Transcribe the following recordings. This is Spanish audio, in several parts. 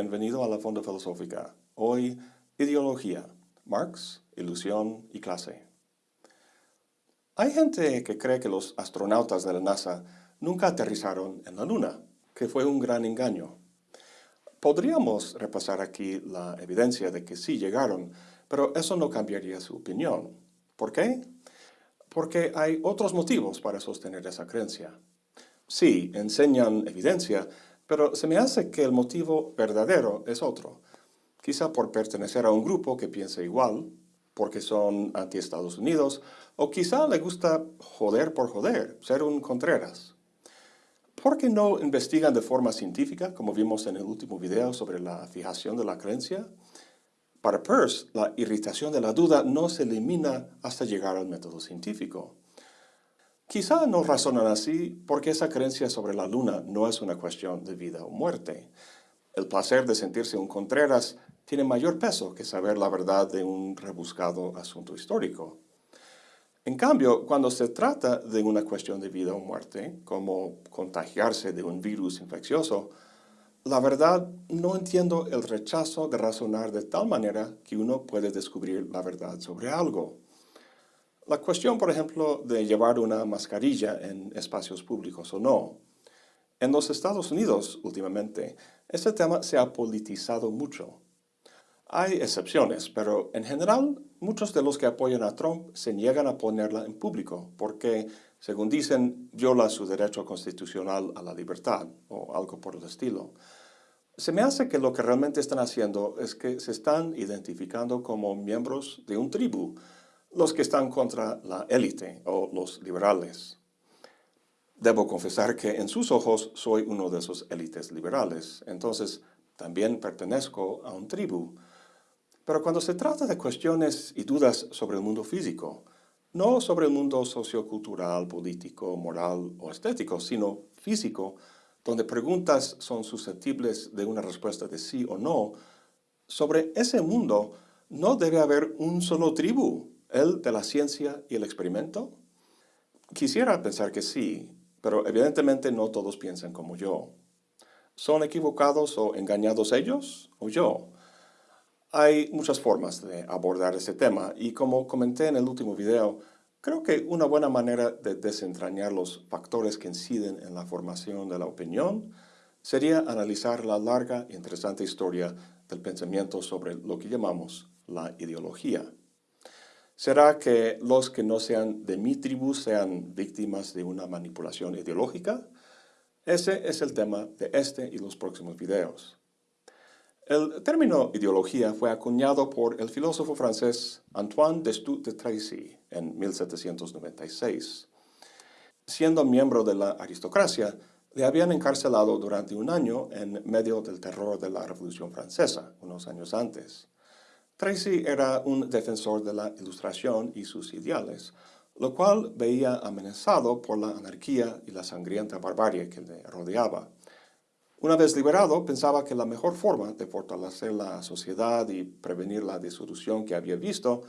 bienvenido a la Fonda Filosófica. Hoy, ideología, Marx, ilusión y clase. Hay gente que cree que los astronautas de la NASA nunca aterrizaron en la Luna, que fue un gran engaño. Podríamos repasar aquí la evidencia de que sí llegaron, pero eso no cambiaría su opinión. ¿Por qué? Porque hay otros motivos para sostener esa creencia. Sí, enseñan evidencia, pero se me hace que el motivo verdadero es otro. Quizá por pertenecer a un grupo que piensa igual, porque son anti-Estados Unidos, o quizá le gusta joder por joder, ser un Contreras. ¿Por qué no investigan de forma científica, como vimos en el último video sobre la fijación de la creencia? Para Peirce, la irritación de la duda no se elimina hasta llegar al método científico. Quizá no razonan así porque esa creencia sobre la luna no es una cuestión de vida o muerte. El placer de sentirse un Contreras tiene mayor peso que saber la verdad de un rebuscado asunto histórico. En cambio, cuando se trata de una cuestión de vida o muerte, como contagiarse de un virus infeccioso, la verdad no entiendo el rechazo de razonar de tal manera que uno puede descubrir la verdad sobre algo. La cuestión, por ejemplo, de llevar una mascarilla en espacios públicos o no. En los Estados Unidos, últimamente, este tema se ha politizado mucho. Hay excepciones, pero en general, muchos de los que apoyan a Trump se niegan a ponerla en público porque, según dicen, viola su derecho constitucional a la libertad o algo por el estilo. Se me hace que lo que realmente están haciendo es que se están identificando como miembros de un tribu, los que están contra la élite o los liberales. Debo confesar que en sus ojos soy uno de esos élites liberales, entonces también pertenezco a un tribu. Pero cuando se trata de cuestiones y dudas sobre el mundo físico, no sobre el mundo sociocultural, político, moral o estético, sino físico, donde preguntas son susceptibles de una respuesta de sí o no, sobre ese mundo no debe haber un solo tribu, ¿El de la ciencia y el experimento? Quisiera pensar que sí, pero evidentemente no todos piensan como yo. ¿Son equivocados o engañados ellos o yo? Hay muchas formas de abordar este tema y como comenté en el último video, creo que una buena manera de desentrañar los factores que inciden en la formación de la opinión sería analizar la larga e interesante historia del pensamiento sobre lo que llamamos la ideología. ¿Será que los que no sean de mi tribu sean víctimas de una manipulación ideológica? Ese es el tema de este y los próximos videos. El término ideología fue acuñado por el filósofo francés Antoine Destutt de Tracy en 1796. Siendo miembro de la aristocracia, le habían encarcelado durante un año en medio del terror de la Revolución Francesa, unos años antes. Tracy era un defensor de la ilustración y sus ideales, lo cual veía amenazado por la anarquía y la sangrienta barbarie que le rodeaba. Una vez liberado, pensaba que la mejor forma de fortalecer la sociedad y prevenir la disolución que había visto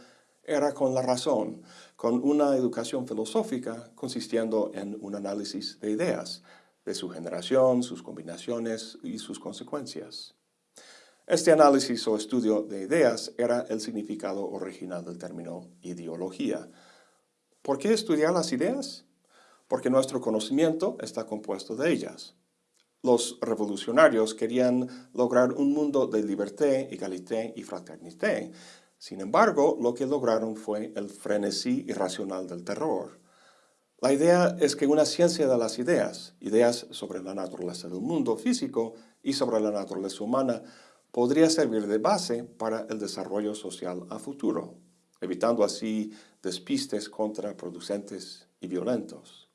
era con la razón, con una educación filosófica consistiendo en un análisis de ideas, de su generación, sus combinaciones y sus consecuencias. Este análisis o estudio de ideas era el significado original del término ideología. ¿Por qué estudiar las ideas? Porque nuestro conocimiento está compuesto de ellas. Los revolucionarios querían lograr un mundo de libertad, égalité y fraternité. Sin embargo, lo que lograron fue el frenesí irracional del terror. La idea es que una ciencia de las ideas, ideas sobre la naturaleza del mundo físico y sobre la naturaleza humana, podría servir de base para el desarrollo social a futuro, evitando así despistes contraproducentes y violentos.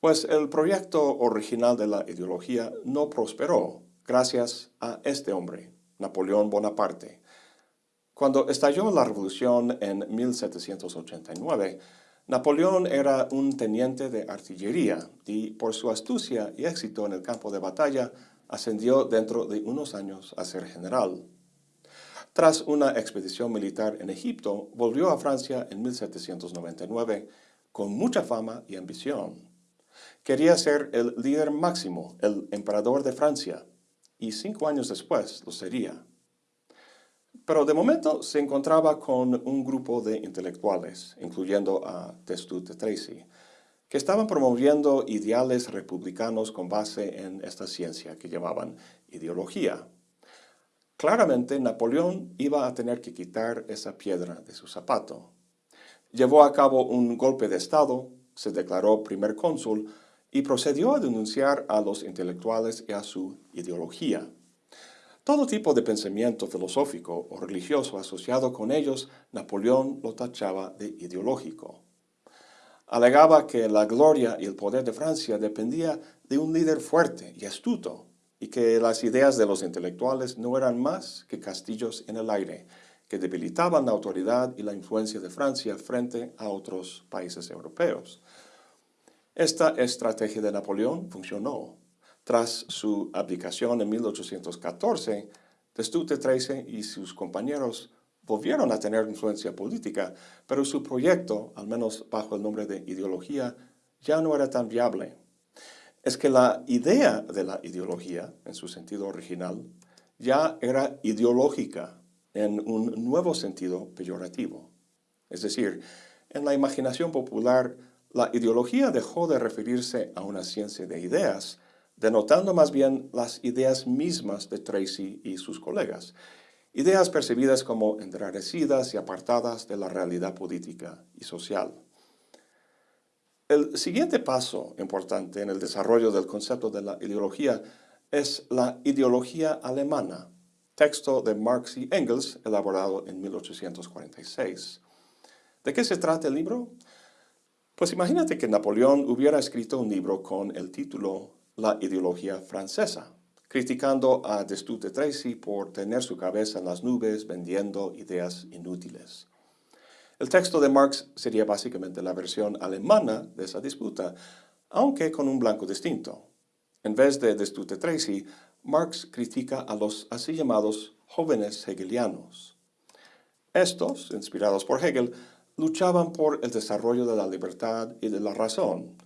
Pues el proyecto original de la ideología no prosperó gracias a este hombre, Napoleón Bonaparte. Cuando estalló la revolución en 1789, Napoleón era un teniente de artillería y por su astucia y éxito en el campo de batalla ascendió dentro de unos años a ser general. Tras una expedición militar en Egipto, volvió a Francia en 1799 con mucha fama y ambición. Quería ser el líder máximo, el emperador de Francia, y cinco años después lo sería. Pero de momento se encontraba con un grupo de intelectuales, incluyendo a Testut de Tracy, que estaban promoviendo ideales republicanos con base en esta ciencia que llamaban ideología. Claramente Napoleón iba a tener que quitar esa piedra de su zapato. Llevó a cabo un golpe de Estado, se declaró primer cónsul y procedió a denunciar a los intelectuales y a su ideología. Todo tipo de pensamiento filosófico o religioso asociado con ellos, Napoleón lo tachaba de ideológico. Alegaba que la gloria y el poder de Francia dependía de un líder fuerte y astuto, y que las ideas de los intelectuales no eran más que castillos en el aire, que debilitaban la autoridad y la influencia de Francia frente a otros países europeos. Esta estrategia de Napoleón funcionó. Tras su abdicación en 1814, Destute XIII y sus compañeros volvieron a tener influencia política, pero su proyecto, al menos bajo el nombre de ideología, ya no era tan viable. Es que la idea de la ideología, en su sentido original, ya era ideológica en un nuevo sentido peyorativo. Es decir, en la imaginación popular, la ideología dejó de referirse a una ciencia de ideas denotando más bien las ideas mismas de Tracy y sus colegas, ideas percibidas como enrarecidas y apartadas de la realidad política y social. El siguiente paso importante en el desarrollo del concepto de la ideología es la ideología alemana, texto de Marx y Engels elaborado en 1846. ¿De qué se trata el libro? Pues imagínate que Napoleón hubiera escrito un libro con el título la ideología francesa, criticando a Destute Tracy por tener su cabeza en las nubes vendiendo ideas inútiles. El texto de Marx sería básicamente la versión alemana de esa disputa, aunque con un blanco distinto. En vez de Destute Tracy, Marx critica a los así llamados jóvenes hegelianos. Estos, inspirados por Hegel, luchaban por el desarrollo de la libertad y de la razón,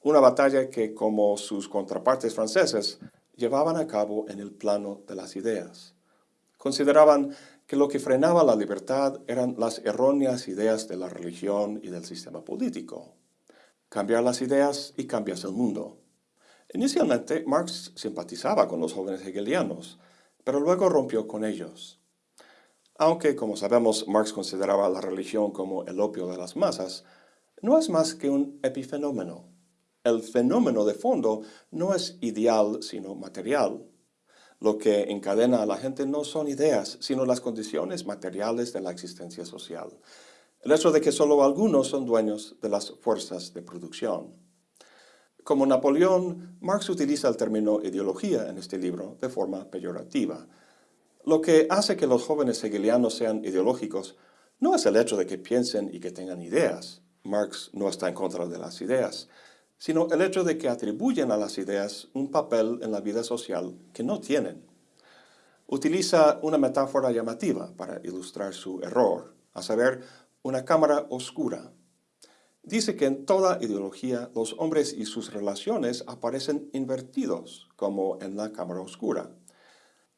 una batalla que, como sus contrapartes franceses, llevaban a cabo en el plano de las ideas. Consideraban que lo que frenaba la libertad eran las erróneas ideas de la religión y del sistema político. Cambiar las ideas y cambias el mundo. Inicialmente, Marx simpatizaba con los jóvenes hegelianos, pero luego rompió con ellos. Aunque, como sabemos, Marx consideraba la religión como el opio de las masas, no es más que un epifenómeno, el fenómeno de fondo no es ideal, sino material. Lo que encadena a la gente no son ideas, sino las condiciones materiales de la existencia social. El hecho de que solo algunos son dueños de las fuerzas de producción. Como Napoleón, Marx utiliza el término ideología en este libro de forma peyorativa. Lo que hace que los jóvenes hegelianos sean ideológicos no es el hecho de que piensen y que tengan ideas. Marx no está en contra de las ideas, sino el hecho de que atribuyen a las ideas un papel en la vida social que no tienen. Utiliza una metáfora llamativa para ilustrar su error, a saber, una cámara oscura. Dice que en toda ideología los hombres y sus relaciones aparecen invertidos, como en la cámara oscura.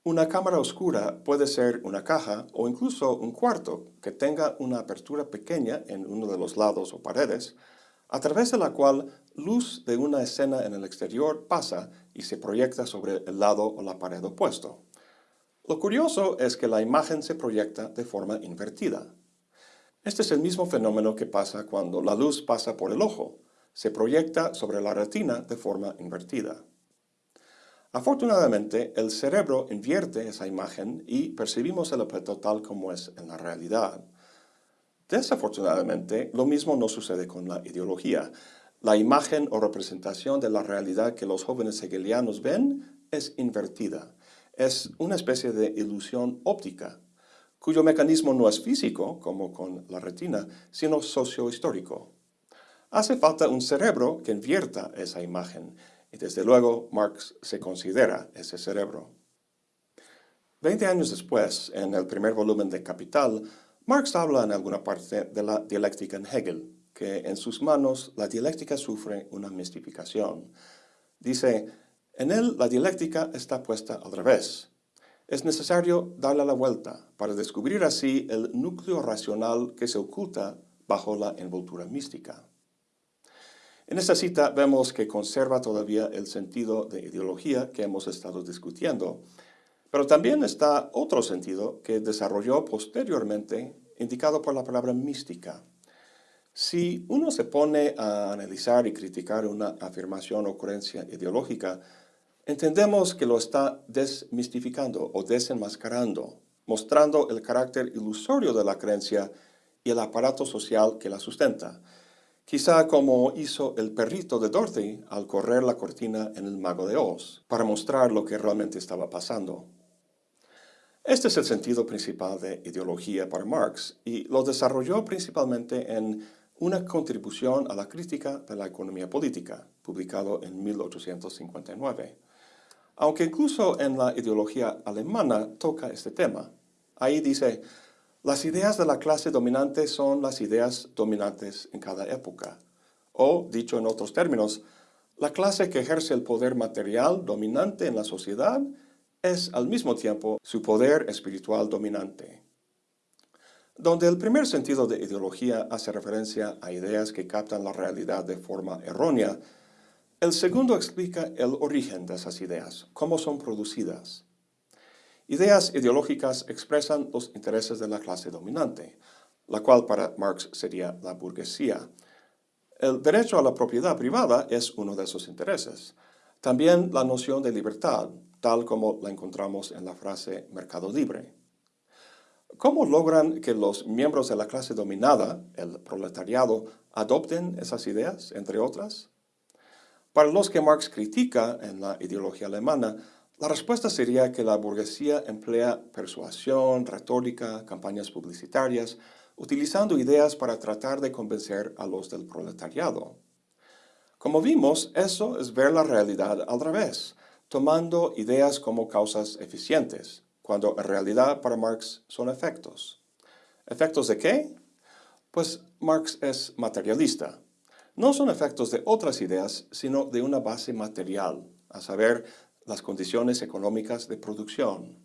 Una cámara oscura puede ser una caja o incluso un cuarto que tenga una apertura pequeña en uno de los lados o paredes, a través de la cual luz de una escena en el exterior pasa y se proyecta sobre el lado o la pared opuesto. Lo curioso es que la imagen se proyecta de forma invertida. Este es el mismo fenómeno que pasa cuando la luz pasa por el ojo. Se proyecta sobre la retina de forma invertida. Afortunadamente, el cerebro invierte esa imagen y percibimos el objeto tal como es en la realidad. Desafortunadamente, lo mismo no sucede con la ideología. La imagen o representación de la realidad que los jóvenes hegelianos ven es invertida. Es una especie de ilusión óptica, cuyo mecanismo no es físico, como con la retina, sino sociohistórico. Hace falta un cerebro que invierta esa imagen, y desde luego Marx se considera ese cerebro. Veinte años después, en el primer volumen de Capital, Marx habla en alguna parte de la dialéctica en Hegel, que en sus manos la dialéctica sufre una mistificación. Dice, En él la dialéctica está puesta al revés. Es necesario darle la vuelta para descubrir así el núcleo racional que se oculta bajo la envoltura mística. En esta cita vemos que conserva todavía el sentido de ideología que hemos estado discutiendo, pero también está otro sentido que desarrolló posteriormente, indicado por la palabra mística. Si uno se pone a analizar y criticar una afirmación o creencia ideológica, entendemos que lo está desmistificando o desenmascarando, mostrando el carácter ilusorio de la creencia y el aparato social que la sustenta, quizá como hizo el perrito de Dorothy al correr la cortina en El Mago de Oz, para mostrar lo que realmente estaba pasando. Este es el sentido principal de ideología para Marx y lo desarrolló principalmente en una contribución a la crítica de la economía política, publicado en 1859. Aunque incluso en la ideología alemana toca este tema. Ahí dice, las ideas de la clase dominante son las ideas dominantes en cada época. O, dicho en otros términos, la clase que ejerce el poder material dominante en la sociedad es al mismo tiempo su poder espiritual dominante. Donde el primer sentido de ideología hace referencia a ideas que captan la realidad de forma errónea, el segundo explica el origen de esas ideas, cómo son producidas. Ideas ideológicas expresan los intereses de la clase dominante, la cual para Marx sería la burguesía. El derecho a la propiedad privada es uno de esos intereses. También la noción de libertad, tal como la encontramos en la frase mercado libre. ¿Cómo logran que los miembros de la clase dominada, el proletariado, adopten esas ideas, entre otras? Para los que Marx critica en la ideología alemana, la respuesta sería que la burguesía emplea persuasión, retórica, campañas publicitarias, utilizando ideas para tratar de convencer a los del proletariado. Como vimos, eso es ver la realidad al revés, tomando ideas como causas eficientes, cuando en realidad para Marx son efectos. ¿Efectos de qué? Pues Marx es materialista. No son efectos de otras ideas, sino de una base material, a saber, las condiciones económicas de producción.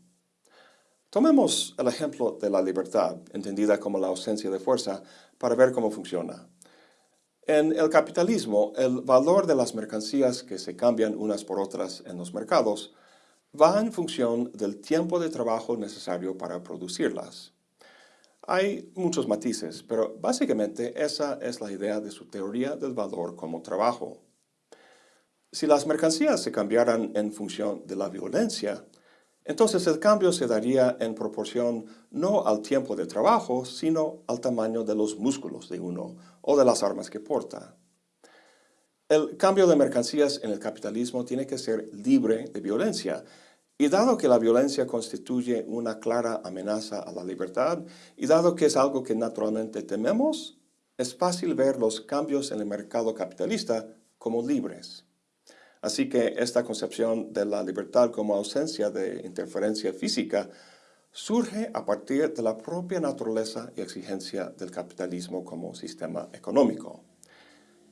Tomemos el ejemplo de la libertad, entendida como la ausencia de fuerza, para ver cómo funciona. En el capitalismo, el valor de las mercancías que se cambian unas por otras en los mercados va en función del tiempo de trabajo necesario para producirlas. Hay muchos matices, pero básicamente esa es la idea de su teoría del valor como trabajo. Si las mercancías se cambiaran en función de la violencia, entonces el cambio se daría en proporción no al tiempo de trabajo, sino al tamaño de los músculos de uno o de las armas que porta. El cambio de mercancías en el capitalismo tiene que ser libre de violencia, y dado que la violencia constituye una clara amenaza a la libertad, y dado que es algo que naturalmente tememos, es fácil ver los cambios en el mercado capitalista como libres. Así que esta concepción de la libertad como ausencia de interferencia física surge a partir de la propia naturaleza y exigencia del capitalismo como sistema económico.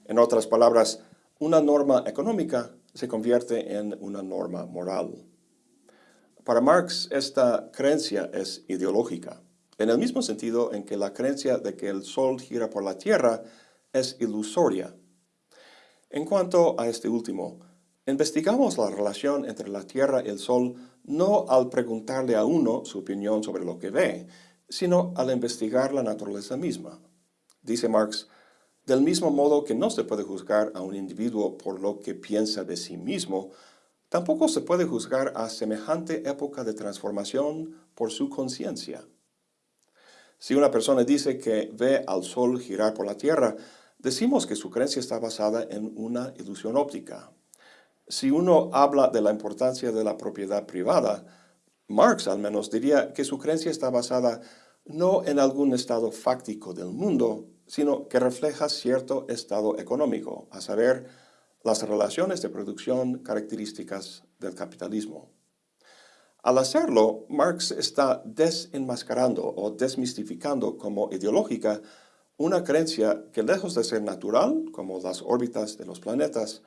En otras palabras, una norma económica se convierte en una norma moral. Para Marx, esta creencia es ideológica, en el mismo sentido en que la creencia de que el Sol gira por la Tierra es ilusoria. En cuanto a este último, Investigamos la relación entre la Tierra y el Sol no al preguntarle a uno su opinión sobre lo que ve, sino al investigar la naturaleza misma. Dice Marx, del mismo modo que no se puede juzgar a un individuo por lo que piensa de sí mismo, tampoco se puede juzgar a semejante época de transformación por su conciencia. Si una persona dice que ve al Sol girar por la Tierra, decimos que su creencia está basada en una ilusión óptica, si uno habla de la importancia de la propiedad privada, Marx al menos diría que su creencia está basada no en algún estado fáctico del mundo, sino que refleja cierto estado económico, a saber, las relaciones de producción características del capitalismo. Al hacerlo, Marx está desenmascarando o desmistificando como ideológica una creencia que lejos de ser natural, como las órbitas de los planetas,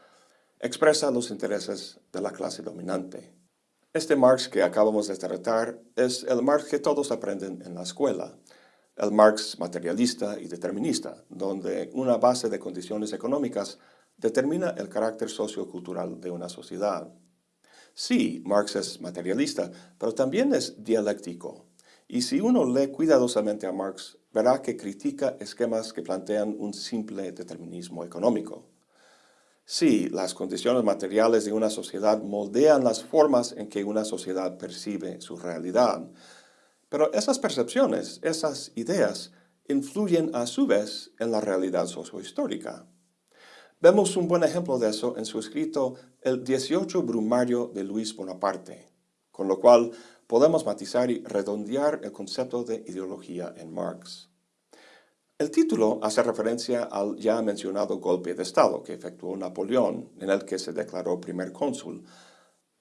expresa los intereses de la clase dominante. Este Marx que acabamos de tratar es el Marx que todos aprenden en la escuela, el Marx materialista y determinista, donde una base de condiciones económicas determina el carácter sociocultural de una sociedad. Sí, Marx es materialista, pero también es dialéctico. Y si uno lee cuidadosamente a Marx, verá que critica esquemas que plantean un simple determinismo económico. Sí, las condiciones materiales de una sociedad moldean las formas en que una sociedad percibe su realidad, pero esas percepciones, esas ideas, influyen a su vez en la realidad sociohistórica. Vemos un buen ejemplo de eso en su escrito El 18 Brumario de Luis Bonaparte, con lo cual podemos matizar y redondear el concepto de ideología en Marx. El título hace referencia al ya mencionado golpe de Estado que efectuó Napoleón, en el que se declaró primer cónsul,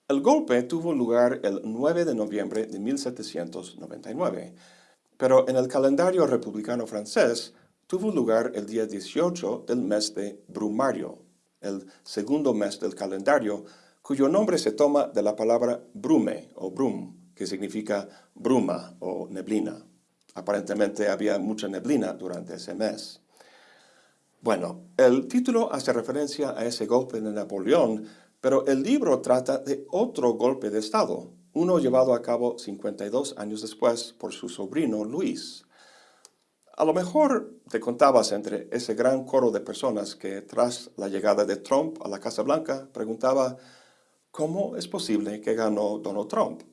el golpe tuvo lugar el 9 de noviembre de 1799, pero en el calendario republicano francés tuvo lugar el día 18 del mes de Brumario, el segundo mes del calendario, cuyo nombre se toma de la palabra brume o brum, que significa bruma o neblina. Aparentemente había mucha neblina durante ese mes. Bueno, el título hace referencia a ese golpe de Napoleón, pero el libro trata de otro golpe de Estado, uno llevado a cabo 52 años después por su sobrino Luis. A lo mejor te contabas entre ese gran coro de personas que tras la llegada de Trump a la Casa Blanca preguntaba ¿cómo es posible que ganó Donald Trump?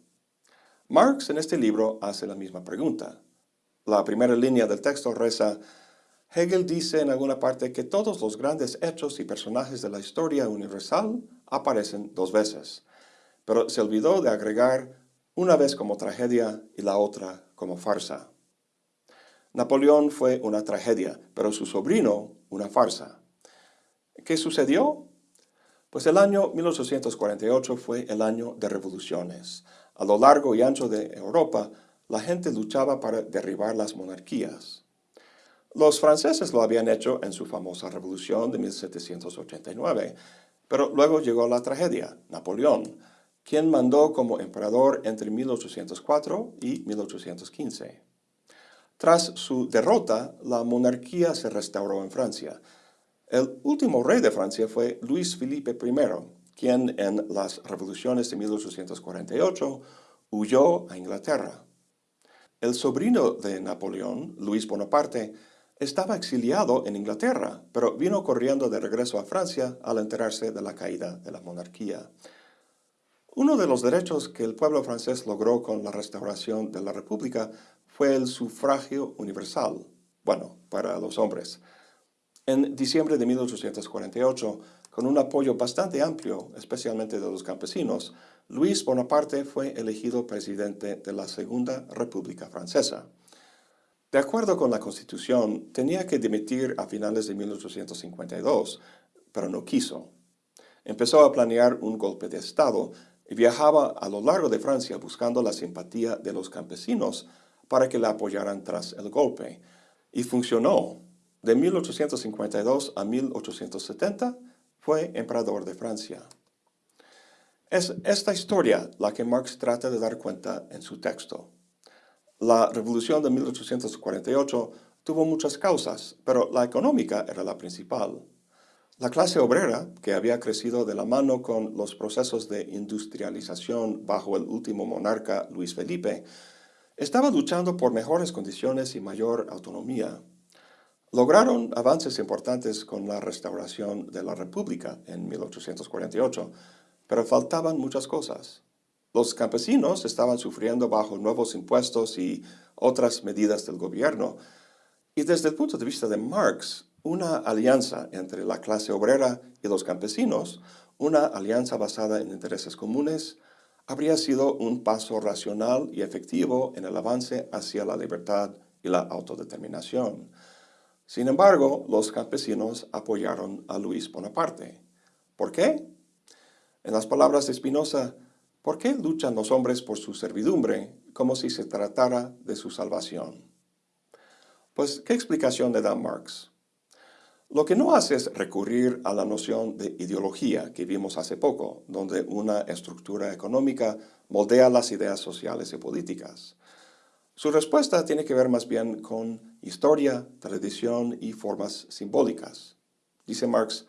Marx en este libro hace la misma pregunta. La primera línea del texto reza Hegel dice en alguna parte que todos los grandes hechos y personajes de la historia universal aparecen dos veces, pero se olvidó de agregar una vez como tragedia y la otra como farsa. Napoleón fue una tragedia, pero su sobrino una farsa. ¿Qué sucedió? Pues el año 1848 fue el año de revoluciones. A lo largo y ancho de Europa, la gente luchaba para derribar las monarquías. Los franceses lo habían hecho en su famosa revolución de 1789, pero luego llegó la tragedia, Napoleón, quien mandó como emperador entre 1804 y 1815. Tras su derrota, la monarquía se restauró en Francia. El último rey de Francia fue Luis Felipe I, quien en las revoluciones de 1848 huyó a Inglaterra. El sobrino de Napoleón, Luis Bonaparte, estaba exiliado en Inglaterra, pero vino corriendo de regreso a Francia al enterarse de la caída de la monarquía. Uno de los derechos que el pueblo francés logró con la restauración de la República fue el sufragio universal, bueno, para los hombres. En diciembre de 1848, con un apoyo bastante amplio, especialmente de los campesinos, Luis Bonaparte fue elegido presidente de la Segunda República Francesa. De acuerdo con la Constitución, tenía que dimitir a finales de 1852, pero no quiso. Empezó a planear un golpe de Estado y viajaba a lo largo de Francia buscando la simpatía de los campesinos para que le apoyaran tras el golpe. Y funcionó. De 1852 a 1870 fue emperador de Francia. Es esta historia la que Marx trata de dar cuenta en su texto. La revolución de 1848 tuvo muchas causas, pero la económica era la principal. La clase obrera, que había crecido de la mano con los procesos de industrialización bajo el último monarca Luis Felipe, estaba luchando por mejores condiciones y mayor autonomía. Lograron avances importantes con la restauración de la República en 1848, pero faltaban muchas cosas. Los campesinos estaban sufriendo bajo nuevos impuestos y otras medidas del gobierno, y desde el punto de vista de Marx, una alianza entre la clase obrera y los campesinos, una alianza basada en intereses comunes, habría sido un paso racional y efectivo en el avance hacia la libertad y la autodeterminación. Sin embargo, los campesinos apoyaron a Luis Bonaparte. ¿Por qué? En las palabras de Spinoza, ¿Por qué luchan los hombres por su servidumbre como si se tratara de su salvación? Pues, ¿qué explicación le da Marx? Lo que no hace es recurrir a la noción de ideología que vimos hace poco, donde una estructura económica moldea las ideas sociales y políticas. Su respuesta tiene que ver más bien con historia, tradición y formas simbólicas. Dice Marx,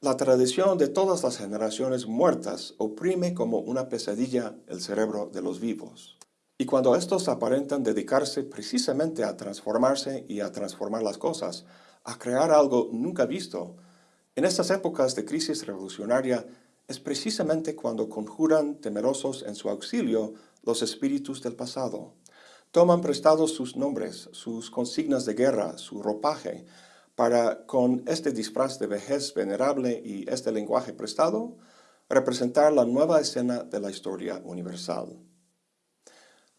la tradición de todas las generaciones muertas oprime como una pesadilla el cerebro de los vivos. Y cuando estos aparentan dedicarse precisamente a transformarse y a transformar las cosas, a crear algo nunca visto, en estas épocas de crisis revolucionaria es precisamente cuando conjuran temerosos en su auxilio los espíritus del pasado. Toman prestados sus nombres, sus consignas de guerra, su ropaje, para, con este disfraz de vejez venerable y este lenguaje prestado, representar la nueva escena de la historia universal.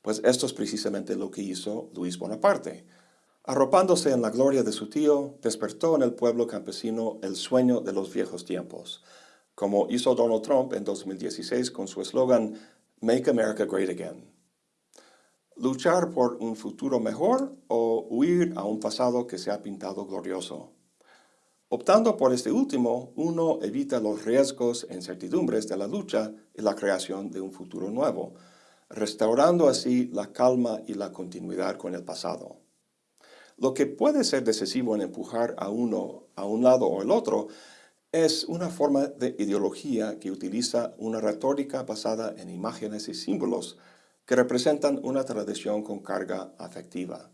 Pues esto es precisamente lo que hizo Luis Bonaparte. Arropándose en la gloria de su tío, despertó en el pueblo campesino el sueño de los viejos tiempos, como hizo Donald Trump en 2016 con su eslogan Make America Great Again luchar por un futuro mejor o huir a un pasado que se ha pintado glorioso. Optando por este último, uno evita los riesgos e incertidumbres de la lucha y la creación de un futuro nuevo, restaurando así la calma y la continuidad con el pasado. Lo que puede ser decisivo en empujar a uno a un lado o el otro es una forma de ideología que utiliza una retórica basada en imágenes y símbolos que representan una tradición con carga afectiva.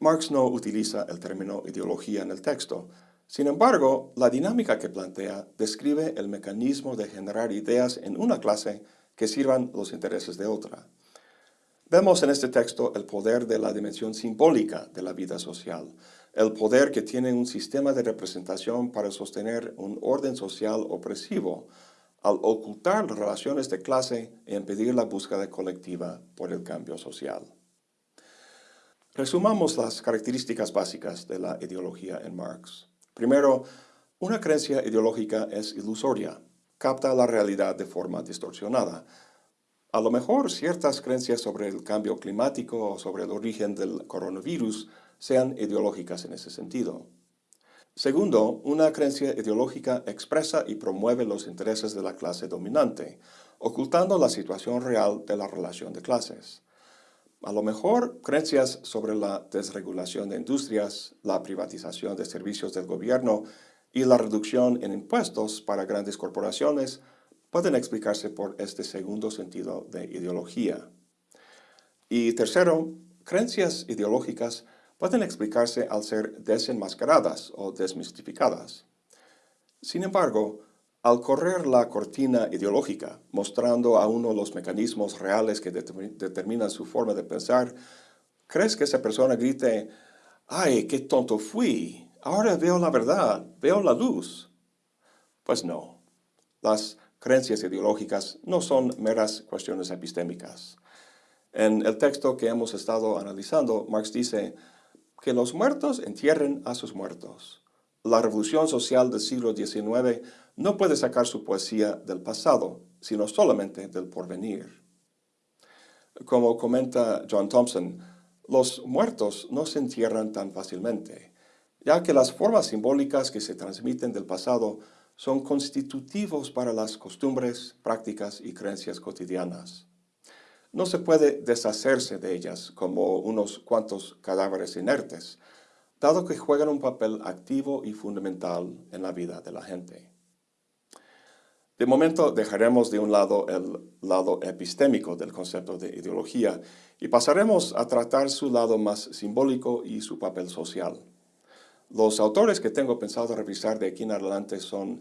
Marx no utiliza el término ideología en el texto. Sin embargo, la dinámica que plantea describe el mecanismo de generar ideas en una clase que sirvan los intereses de otra. Vemos en este texto el poder de la dimensión simbólica de la vida social, el poder que tiene un sistema de representación para sostener un orden social opresivo, al ocultar las relaciones de clase e impedir la búsqueda colectiva por el cambio social. Resumamos las características básicas de la ideología en Marx. Primero, una creencia ideológica es ilusoria, capta la realidad de forma distorsionada. A lo mejor ciertas creencias sobre el cambio climático o sobre el origen del coronavirus sean ideológicas en ese sentido. Segundo, una creencia ideológica expresa y promueve los intereses de la clase dominante, ocultando la situación real de la relación de clases. A lo mejor, creencias sobre la desregulación de industrias, la privatización de servicios del gobierno y la reducción en impuestos para grandes corporaciones pueden explicarse por este segundo sentido de ideología. Y tercero, creencias ideológicas pueden explicarse al ser desenmascaradas o desmistificadas. Sin embargo, al correr la cortina ideológica, mostrando a uno los mecanismos reales que determinan su forma de pensar, ¿crees que esa persona grite, ¡ay, qué tonto fui! Ahora veo la verdad, veo la luz. Pues no. Las creencias ideológicas no son meras cuestiones epistémicas. En el texto que hemos estado analizando, Marx dice, que los muertos entierren a sus muertos. La revolución social del siglo XIX no puede sacar su poesía del pasado, sino solamente del porvenir. Como comenta John Thompson, los muertos no se entierran tan fácilmente, ya que las formas simbólicas que se transmiten del pasado son constitutivos para las costumbres, prácticas y creencias cotidianas no se puede deshacerse de ellas como unos cuantos cadáveres inertes, dado que juegan un papel activo y fundamental en la vida de la gente. De momento dejaremos de un lado el lado epistémico del concepto de ideología y pasaremos a tratar su lado más simbólico y su papel social. Los autores que tengo pensado revisar de aquí en adelante son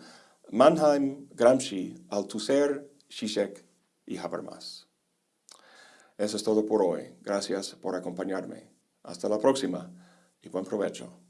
Mannheim, Gramsci, Althusser, Zizek y Habermas. Eso es todo por hoy. Gracias por acompañarme. Hasta la próxima y buen provecho.